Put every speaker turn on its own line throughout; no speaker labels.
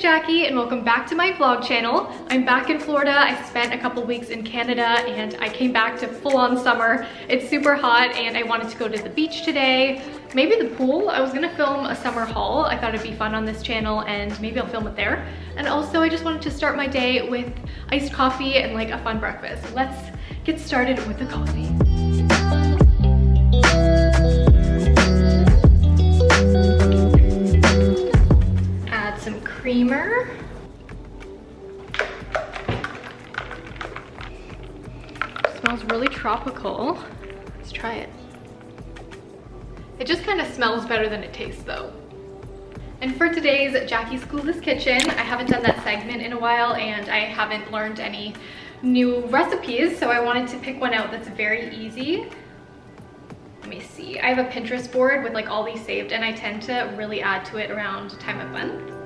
Jackie and welcome back to my vlog channel. I'm back in Florida. I spent a couple weeks in Canada and I came back to full-on summer. It's super hot and I wanted to go to the beach today. Maybe the pool. I was gonna film a summer haul. I thought it'd be fun on this channel and maybe I'll film it there. And also I just wanted to start my day with iced coffee and like a fun breakfast. Let's get started with the coffee. Creamer. Smells really tropical. Let's try it. It just kind of smells better than it tastes though. And for today's Jackie's Clueless Kitchen, I haven't done that segment in a while and I haven't learned any new recipes, so I wanted to pick one out that's very easy. Let me see. I have a Pinterest board with like all these saved and I tend to really add to it around time of month.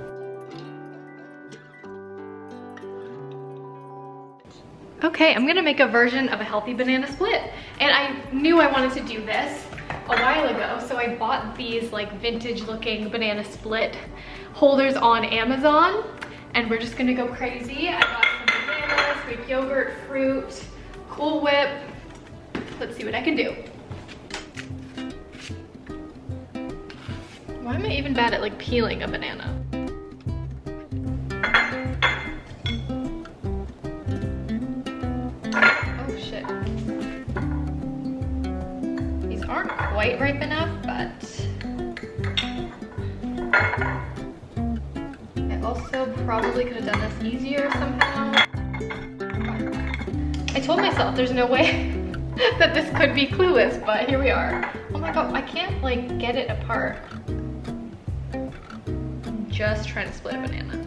Okay, I'm gonna make a version of a healthy banana split. And I knew I wanted to do this a while ago, so I bought these like vintage looking banana split holders on Amazon. And we're just gonna go crazy. I got some bananas, Greek yogurt, fruit, Cool Whip. Let's see what I can do. Why am I even bad at like peeling a banana? Quite ripe enough, but I also probably could have done this easier somehow. I told myself there's no way that this could be clueless, but here we are. Oh my god, I can't like get it apart. I'm just trying to split a banana.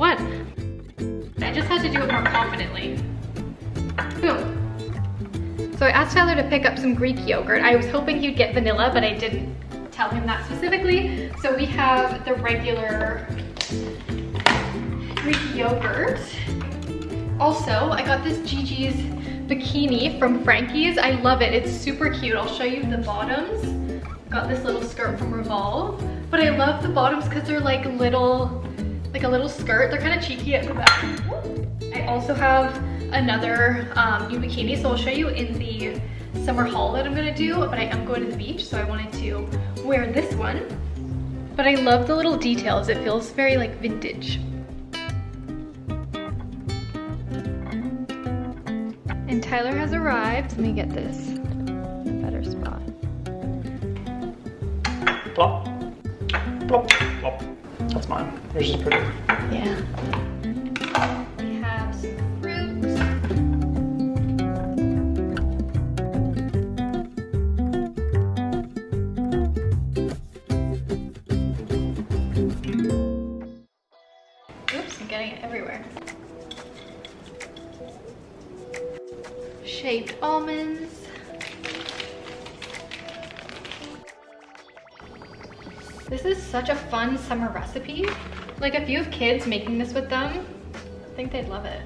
One. I just had to do it more confidently. Boom. So I asked Tyler to pick up some Greek yogurt. I was hoping he'd get vanilla, but I didn't tell him that specifically. So we have the regular Greek yogurt. Also, I got this Gigi's bikini from Frankie's. I love it. It's super cute. I'll show you the bottoms. Got this little skirt from Revolve. But I love the bottoms because they're like little, like a little skirt. They're kind of cheeky at the back. I also have another um, new bikini. So I'll show you in the summer haul that I'm gonna do, but I am going to the beach, so I wanted to wear this one. But I love the little details. It feels very like vintage. And Tyler has arrived. Let me get this better spot.
Plop. Plop. Plop. That's mine. Yours is pretty.
Yeah. We have some fruit. Oops, I'm getting it everywhere. Shaved almonds. This is such a fun summer recipe. Like if you have kids making this with them, I think they'd love it.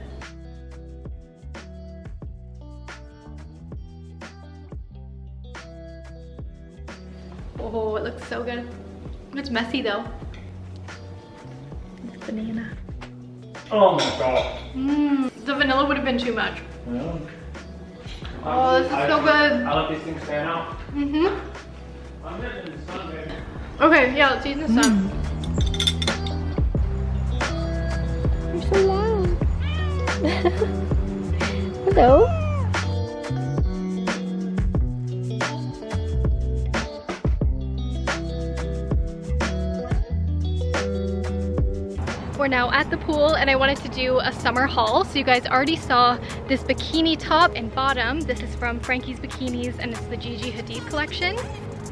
Oh, it looks so good. It's messy though. This banana.
Oh my god.
Mmm, the vanilla would have been too much.
Yeah.
Oh, this is I, so good.
I let these things stand out.
Mm-hmm. Okay, yeah, let's eat in the sun.
Mm. You're so loud. Hello?
We're now at the pool and I wanted to do a summer haul. So you guys already saw this bikini top and bottom. This is from Frankie's Bikinis and it's the Gigi Hadid collection.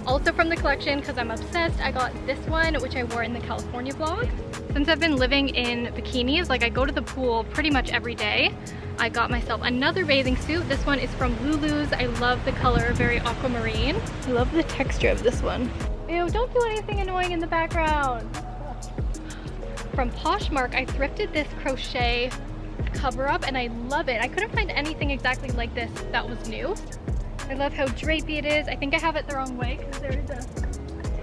Also from the collection, because I'm obsessed, I got this one, which I wore in the California vlog. Since I've been living in bikinis, like I go to the pool pretty much every day. I got myself another bathing suit. This one is from Lulu's. I love the color, very aquamarine. I love the texture of this one. Ew, don't do anything annoying in the background. From Poshmark, I thrifted this crochet cover up and I love it. I couldn't find anything exactly like this that was new. I love how drapey it is. I think I have it the wrong way because there is a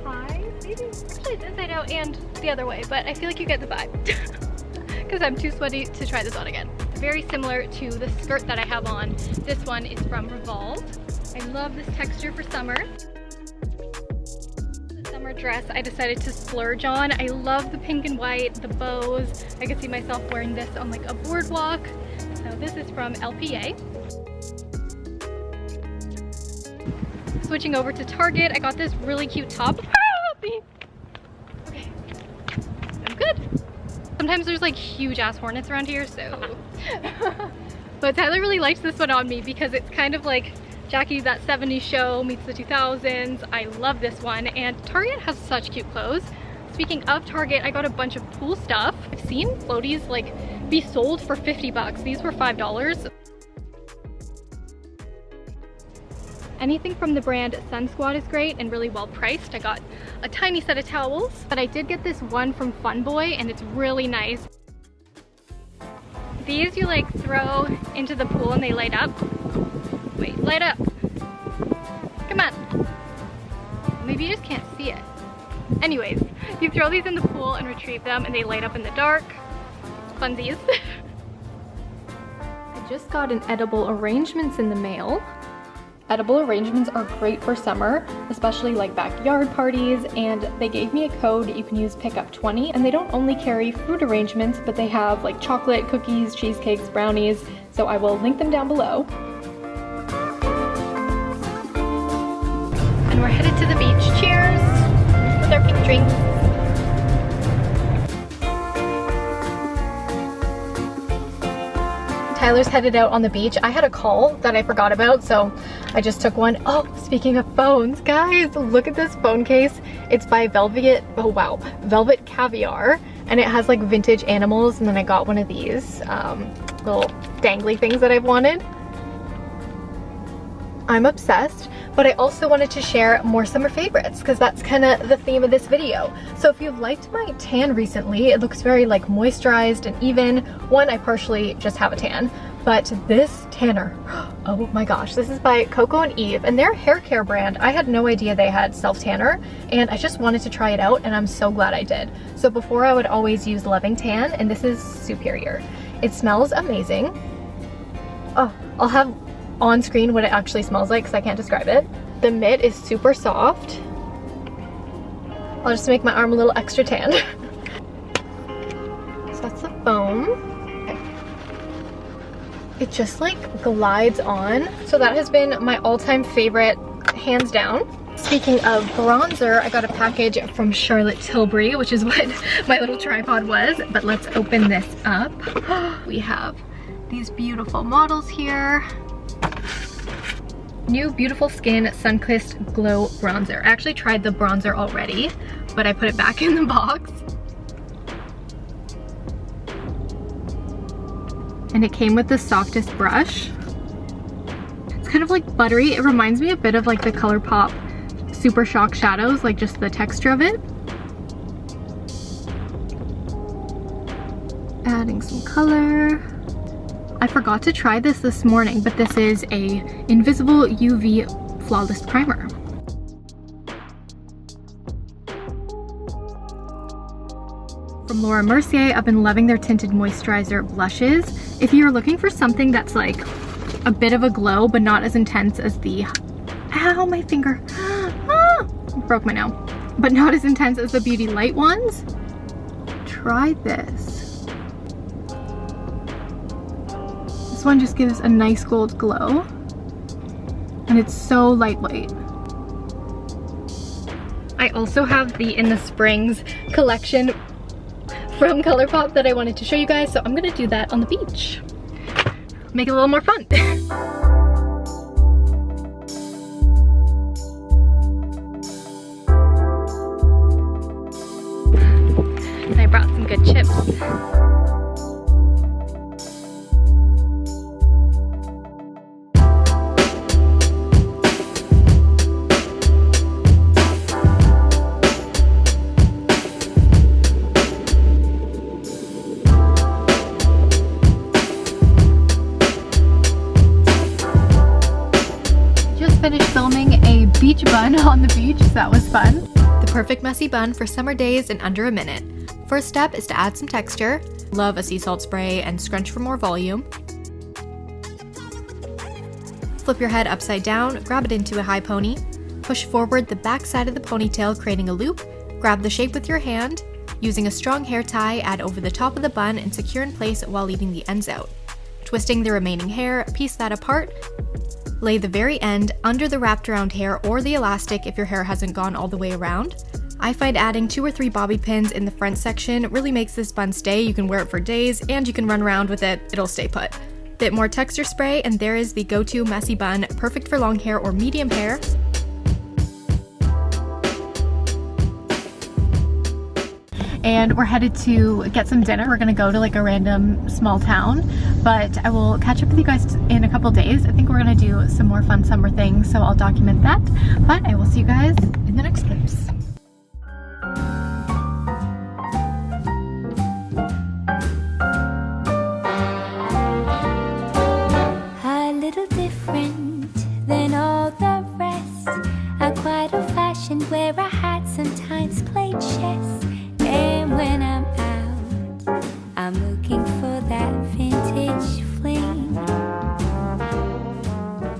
tie, maybe? Actually, it's inside out and the other way, but I feel like you get the vibe because I'm too sweaty to try this on again. Very similar to the skirt that I have on. This one is from Revolve. I love this texture for summer summer dress I decided to splurge on. I love the pink and white, the bows. I could see myself wearing this on like a boardwalk. So this is from LPA. Switching over to Target, I got this really cute top. Okay, I'm good. Sometimes there's like huge ass hornets around here, so. but Tyler really likes this one on me because it's kind of like Jackie, that 70s show meets the 2000s. I love this one and Target has such cute clothes. Speaking of Target, I got a bunch of pool stuff. I've seen floaties like be sold for 50 bucks. These were $5. Anything from the brand Sun Squad is great and really well priced. I got a tiny set of towels, but I did get this one from Fun Boy and it's really nice. These you like throw into the pool and they light up. Wait, light up. Come on. Maybe you just can't see it. Anyways, you throw these in the pool and retrieve them and they light up in the dark. Funsies. I just got an edible arrangements in the mail. Edible arrangements are great for summer, especially like backyard parties, and they gave me a code you can use pickup 20 and they don't only carry fruit arrangements, but they have like chocolate, cookies, cheesecakes, brownies, so I will link them down below. And we're headed to the beach. Cheers! With our pink drinks. Tyler's headed out on the beach. I had a call that I forgot about, so I just took one. Oh, speaking of phones, guys, look at this phone case. It's by Velvet, oh wow, Velvet Caviar, and it has like vintage animals, and then I got one of these um, little dangly things that I've wanted. I'm obsessed, but I also wanted to share more summer favorites because that's kind of the theme of this video. So if you've liked my tan recently, it looks very like moisturized and even. One, I partially just have a tan, but this tanner, oh my gosh, this is by Coco and Eve and their hair care brand. I had no idea they had self tanner and I just wanted to try it out and I'm so glad I did. So before I would always use Loving Tan and this is superior. It smells amazing. Oh, I'll have on screen what it actually smells like because I can't describe it. The mitt is super soft. I'll just make my arm a little extra tan. so that's the foam. It just like glides on. So that has been my all-time favorite, hands down. Speaking of bronzer, I got a package from Charlotte Tilbury, which is what my little tripod was. But let's open this up. We have these beautiful models here. New Beautiful Skin Sunkissed Glow Bronzer. I actually tried the bronzer already, but I put it back in the box. And it came with the softest brush. It's kind of like buttery. It reminds me a bit of like the ColourPop Super Shock Shadows, like just the texture of it. Adding some color. I forgot to try this this morning, but this is a Invisible UV Flawless Primer. From Laura Mercier, I've been loving their tinted moisturizer blushes. If you're looking for something that's like a bit of a glow, but not as intense as the, ow, my finger, ah, broke my nail, but not as intense as the Beauty Light ones, try this. This one just gives a nice gold glow. And it's so lightweight. I also have the In the Springs collection from ColourPop that I wanted to show you guys, so I'm gonna do that on the beach. Make it a little more fun. I brought some good chips. Beach, so that was fun. The perfect messy bun for summer days in under a minute. First step is to add some texture. Love a sea salt spray and scrunch for more volume. Flip your head upside down, grab it into a high pony. Push forward the back side of the ponytail, creating a loop. Grab the shape with your hand. Using a strong hair tie, add over the top of the bun and secure in place while leaving the ends out. Twisting the remaining hair, piece that apart. Lay the very end under the wrapped around hair or the elastic if your hair hasn't gone all the way around. I find adding two or three bobby pins in the front section really makes this bun stay. You can wear it for days and you can run around with it, it'll stay put. Bit more texture spray and there is the go-to messy bun, perfect for long hair or medium hair. And we're headed to get some dinner. We're gonna go to like a random small town, but I will catch up with you guys in a couple days. I think we're gonna do some more fun summer things, so I'll document that. But I will see you guys in the next clips.